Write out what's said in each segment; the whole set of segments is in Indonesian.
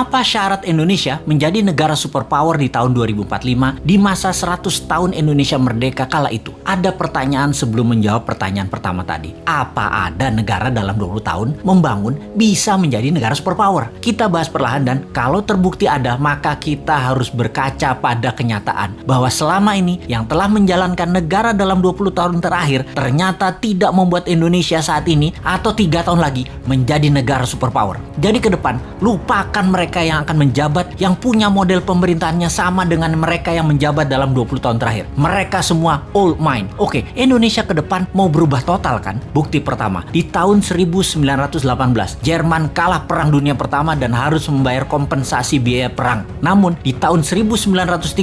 Apa syarat Indonesia menjadi negara superpower di tahun 2045 di masa 100 tahun Indonesia merdeka kala itu? Ada pertanyaan sebelum menjawab pertanyaan pertama tadi. Apa ada negara dalam 20 tahun membangun bisa menjadi negara superpower? Kita bahas perlahan dan kalau terbukti ada, maka kita harus berkaca pada kenyataan bahwa selama ini yang telah menjalankan negara dalam 20 tahun terakhir ternyata tidak membuat Indonesia saat ini atau tiga tahun lagi menjadi negara superpower. Jadi ke depan, lupakan mereka mereka yang akan menjabat yang punya model pemerintahannya sama dengan mereka yang menjabat dalam 20 tahun terakhir. Mereka semua old mind. Oke, Indonesia ke depan mau berubah total kan? Bukti pertama, di tahun 1918, Jerman kalah perang dunia pertama dan harus membayar kompensasi biaya perang. Namun, di tahun 1936,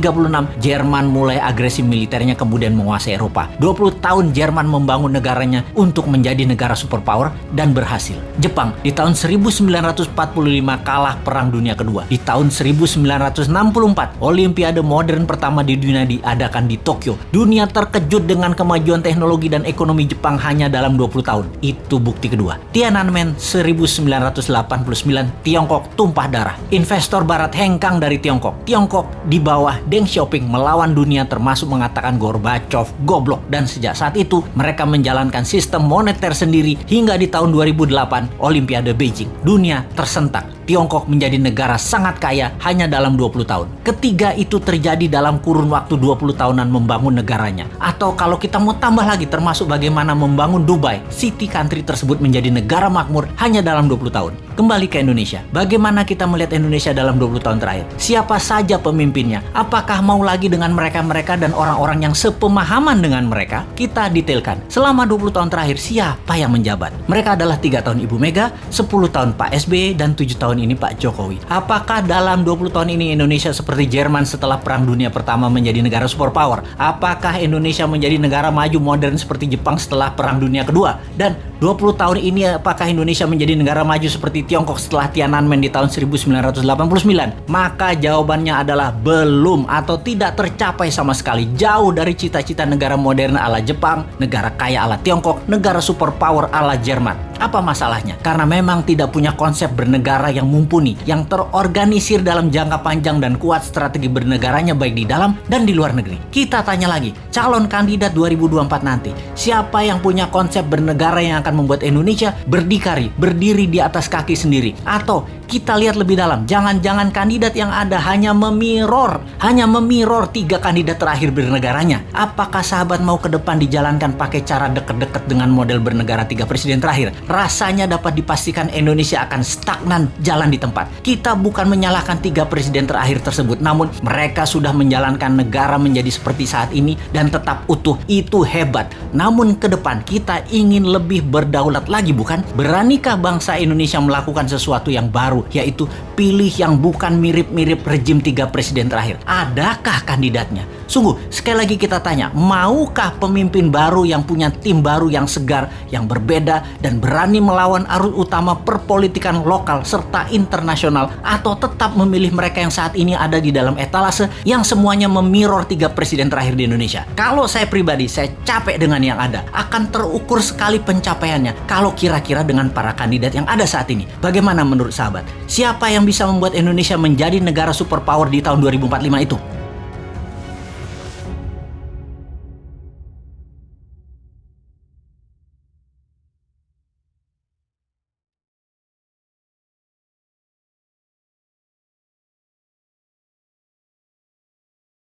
Jerman mulai agresi militernya kemudian menguasai Eropa. 20 tahun Jerman membangun negaranya untuk menjadi negara superpower dan berhasil. Jepang di tahun 1945 kalah perang Kedua. Di tahun 1964, Olimpiade modern pertama di dunia diadakan di Tokyo. Dunia terkejut dengan kemajuan teknologi dan ekonomi Jepang hanya dalam 20 tahun. Itu bukti kedua. Tiananmen 1989, Tiongkok tumpah darah. Investor barat hengkang dari Tiongkok. Tiongkok di bawah Deng Xiaoping melawan dunia termasuk mengatakan Gorbachev goblok. Dan sejak saat itu, mereka menjalankan sistem moneter sendiri hingga di tahun 2008 Olimpiade Beijing. Dunia tersentak. Tiongkok menjadi negara sangat kaya hanya dalam 20 tahun. Ketiga itu terjadi dalam kurun waktu 20 tahunan membangun negaranya. Atau kalau kita mau tambah lagi termasuk bagaimana membangun Dubai, city country tersebut menjadi negara makmur hanya dalam 20 tahun. Kembali ke Indonesia. Bagaimana kita melihat Indonesia dalam 20 tahun terakhir? Siapa saja pemimpinnya? Apakah mau lagi dengan mereka-mereka dan orang-orang yang sepemahaman dengan mereka? Kita detailkan. Selama 20 tahun terakhir, siapa yang menjabat? Mereka adalah tiga tahun Ibu Mega, 10 tahun Pak SBY, dan 7 tahun ini Pak Jokowi. Apakah dalam 20 tahun ini Indonesia seperti Jerman setelah Perang Dunia Pertama menjadi negara superpower? Apakah Indonesia menjadi negara maju modern seperti Jepang setelah Perang Dunia Kedua? Dan 20 tahun ini apakah Indonesia menjadi negara maju seperti Tiongkok setelah Tiananmen di tahun 1989? Maka jawabannya adalah belum atau tidak tercapai sama sekali. Jauh dari cita-cita negara modern ala Jepang, negara kaya ala Tiongkok, negara superpower ala Jerman. Apa masalahnya? Karena memang tidak punya konsep bernegara yang mumpuni, yang terorganisir dalam jangka panjang dan kuat strategi bernegaranya baik di dalam dan di luar negeri. Kita tanya lagi, calon kandidat 2024 nanti, siapa yang punya konsep bernegara yang akan membuat Indonesia berdikari, berdiri di atas kaki sendiri. Atau kita lihat lebih dalam, jangan-jangan kandidat yang ada hanya memiror, hanya memiror tiga kandidat terakhir bernegaranya. Apakah sahabat mau ke depan dijalankan pakai cara deket-deket dengan model bernegara tiga presiden terakhir? Rasanya dapat dipastikan Indonesia akan stagnan jalan di tempat. Kita bukan menyalahkan tiga presiden terakhir tersebut, namun mereka sudah menjalankan negara menjadi seperti saat ini dan tetap utuh. Itu hebat. Namun ke depan kita ingin lebih berdaulat lagi bukan? Beranikah bangsa Indonesia melakukan sesuatu yang baru yaitu pilih yang bukan mirip-mirip rejim tiga presiden terakhir? Adakah kandidatnya? Sungguh, sekali lagi kita tanya, maukah pemimpin baru yang punya tim baru yang segar, yang berbeda, dan berani melawan arus utama perpolitikan lokal serta internasional, atau tetap memilih mereka yang saat ini ada di dalam etalase yang semuanya memirror tiga presiden terakhir di Indonesia? Kalau saya pribadi, saya capek dengan yang ada. Akan terukur sekali pencapaiannya kalau kira-kira dengan para kandidat yang ada saat ini. Bagaimana menurut sahabat? Siapa yang bisa membuat Indonesia menjadi negara superpower di tahun 2045 itu?